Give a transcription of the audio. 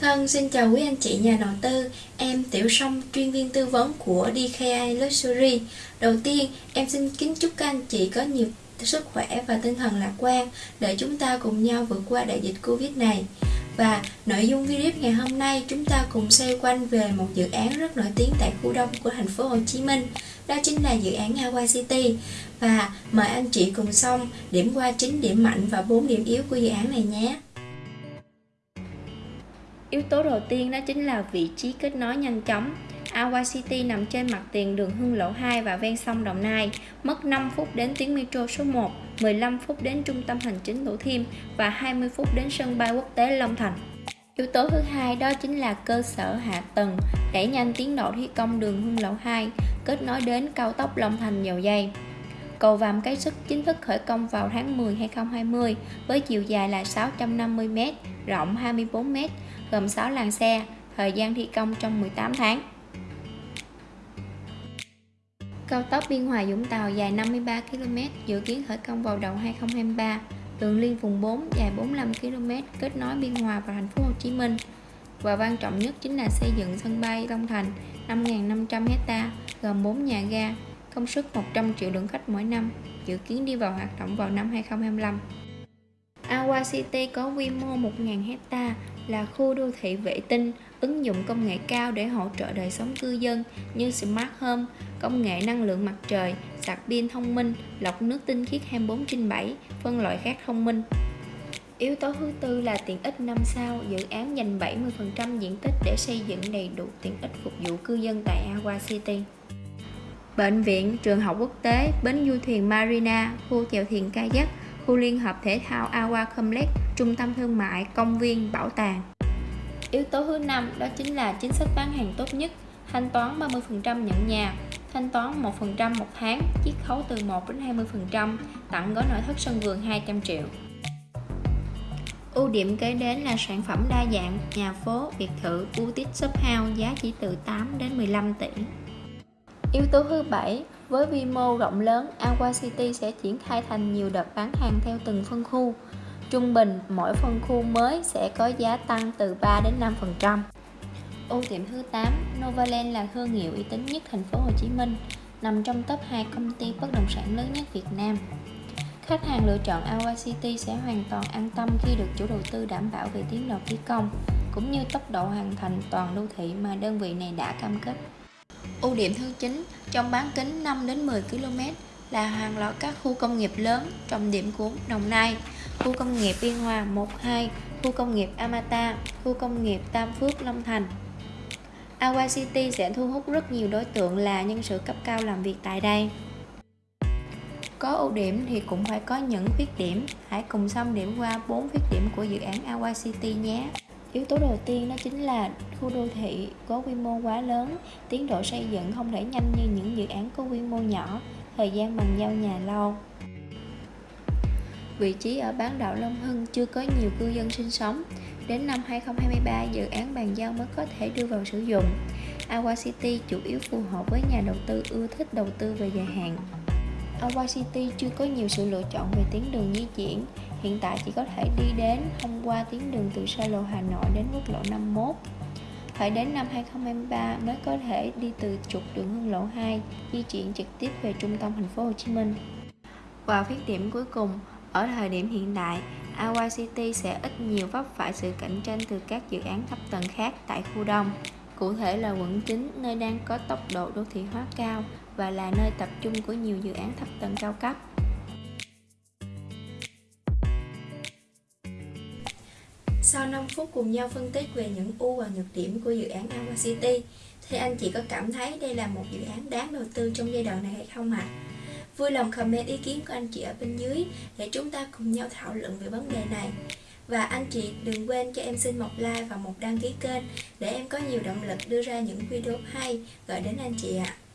Thân xin chào quý anh chị nhà đầu tư, em Tiểu Song, chuyên viên tư vấn của DKI Luxury. Đầu tiên, em xin kính chúc các anh chị có nhiều sức khỏe và tinh thần lạc quan để chúng ta cùng nhau vượt qua đại dịch Covid này. Và nội dung video ngày hôm nay chúng ta cùng xoay quanh về một dự án rất nổi tiếng tại khu đông của thành phố Hồ Chí Minh. Đó chính là dự án Hawaii City. Và mời anh chị cùng xong điểm qua chính điểm mạnh và bốn điểm yếu của dự án này nhé. Yếu tố đầu tiên đó chính là vị trí kết nối nhanh chóng. Awa City nằm trên mặt tiền đường Hưng Lộ 2 và ven sông Đồng Nai, mất 5 phút đến tuyến metro số 1, 15 phút đến trung tâm hành chính Thủ Thiêm và 20 phút đến sân bay quốc tế Long Thành. Yếu tố thứ hai đó chính là cơ sở hạ tầng, đẩy nhanh tiến độ thi công đường Hưng Lộ 2, kết nối đến cao tốc Long Thành dầu dây. Cầu Vàm Cái Sức chính thức khởi công vào tháng 10 2020 với chiều dài là 650m, rộng 24m, gồm 6 làn xe, thời gian thi công trong 18 tháng. Cao tốc Biên Hòa Vũng Tàu dài 53 km, dự kiến khởi công vào đầu 2023. Đường liên vùng 4 dài 45 km, kết nối Biên Hòa và thành phố Hồ Chí Minh. Và quan trọng nhất chính là xây dựng sân bay Long Thành 5.500 hecta, gồm 4 nhà ga, công suất 100 triệu lượt khách mỗi năm, dự kiến đi vào hoạt động vào năm 2025. Awa City có quy mô 1.000 hecta, là khu đô thị vệ tinh, ứng dụng công nghệ cao để hỗ trợ đời sống cư dân như Smart Home, công nghệ năng lượng mặt trời, sạc pin thông minh, lọc nước tinh khiết 24 trên 7, phân loại rác thông minh. Yếu tố thứ tư là tiện ích năm sao, dự án dành 70% diện tích để xây dựng đầy đủ tiện ích phục vụ cư dân tại Aqua City. Bệnh viện, trường học quốc tế, bến du thuyền Marina, khu chèo thuyền kayak, khu liên hợp thể thao Awa Complex, trung tâm thương mại, công viên, bảo tàng. Yếu tố thứ năm đó chính là chính sách bán hàng tốt nhất, thanh toán 30% nhận nhà, thanh toán 1% một tháng, chiết khấu từ 1 đến 20%, tặng gói nội thất sân vườn 200 triệu. Ưu điểm kế đến là sản phẩm đa dạng, nhà phố, biệt thự, boutique shop house giá chỉ từ 8 đến 15 tỷ. Yếu tố thứ bảy, với vi mô rộng lớn, Aqua City sẽ triển khai thành nhiều đợt bán hàng theo từng phân khu. Trung bình, mỗi phân khu mới sẽ có giá tăng từ 3 đến 5%. Ưu điểm thứ 8, Novaland là thương hiệu uy tín nhất thành phố Hồ Chí Minh, nằm trong top 2 công ty bất động sản lớn nhất Việt Nam. Khách hàng lựa chọn Aqua City sẽ hoàn toàn an tâm khi được chủ đầu tư đảm bảo về tiến độ thi công, cũng như tốc độ hoàn thành toàn đô thị mà đơn vị này đã cam kết. Ưu điểm thứ 9, trong bán kính 5 đến 10 km là hàng loạt các khu công nghiệp lớn, trọng điểm của Đồng Nai, khu công nghiệp Biên Hòa 12, khu công nghiệp Amata, khu công nghiệp Tam Phước Long Thành. Aqua City sẽ thu hút rất nhiều đối tượng là nhân sự cấp cao làm việc tại đây. Có ưu điểm thì cũng phải có những khuyết điểm, hãy cùng xong điểm qua 4 khuyết điểm của dự án Aqua City nhé. Yếu tố đầu tiên đó chính là khu đô thị có quy mô quá lớn, tiến độ xây dựng không thể nhanh như những dự án có quy mô nhỏ, thời gian bàn giao nhà lâu. Vị trí ở bán đảo Long Hưng chưa có nhiều cư dân sinh sống. Đến năm 2023, dự án bàn giao mới có thể đưa vào sử dụng. Aqua City chủ yếu phù hợp với nhà đầu tư ưa thích đầu tư về dài hạn. Awa City chưa có nhiều sự lựa chọn về tuyến đường di chuyển, hiện tại chỉ có thể đi đến thông qua tuyến đường từ xa lộ Hà Nội đến quốc lộ 51. Phải đến năm 2023 mới có thể đi từ trục đường Hưng Lộ 2 di chuyển trực tiếp về trung tâm thành phố Hồ Chí Minh. Và khuyết điểm cuối cùng, ở thời điểm hiện tại, Awa City sẽ ít nhiều vấp phải sự cạnh tranh từ các dự án thấp tầng khác tại khu đông. Cụ thể là quận 9, nơi đang có tốc độ đô thị hóa cao và là nơi tập trung của nhiều dự án thấp tầng cao cấp. Sau 5 phút cùng nhau phân tích về những ưu và nhược điểm của dự án Aqua City, thì anh chị có cảm thấy đây là một dự án đáng đầu tư trong giai đoạn này hay không ạ? À? Vui lòng comment ý kiến của anh chị ở bên dưới để chúng ta cùng nhau thảo luận về vấn đề này. Và anh chị đừng quên cho em xin một like và một đăng ký kênh để em có nhiều động lực đưa ra những video hay gửi đến anh chị ạ. À.